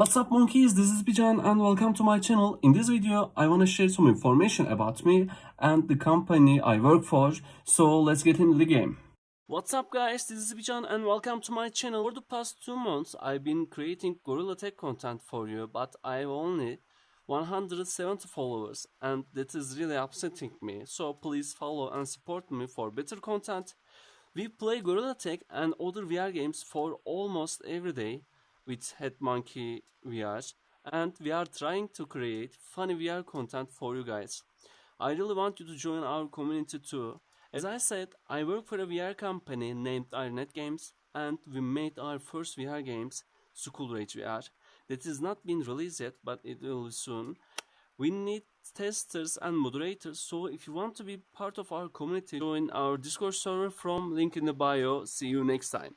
What's up monkeys, this is Bijan and welcome to my channel. In this video, I want to share some information about me and the company I work for. So let's get into the game. What's up guys, this is Bijan and welcome to my channel. For the past two months, I've been creating Gorilla Tag content for you, but I've only 170 followers and that is really upsetting me. So please follow and support me for better content. We play Gorilla Tag and other VR games for almost every day with Headmonkey VR and we are trying to create funny VR content for you guys. I really want you to join our community too. As I said, I work for a VR company named Ironet Games and we made our first VR games, School Rage VR. That is not been released yet but it will be soon. We need testers and moderators so if you want to be part of our community join our discord server from link in the bio see you next time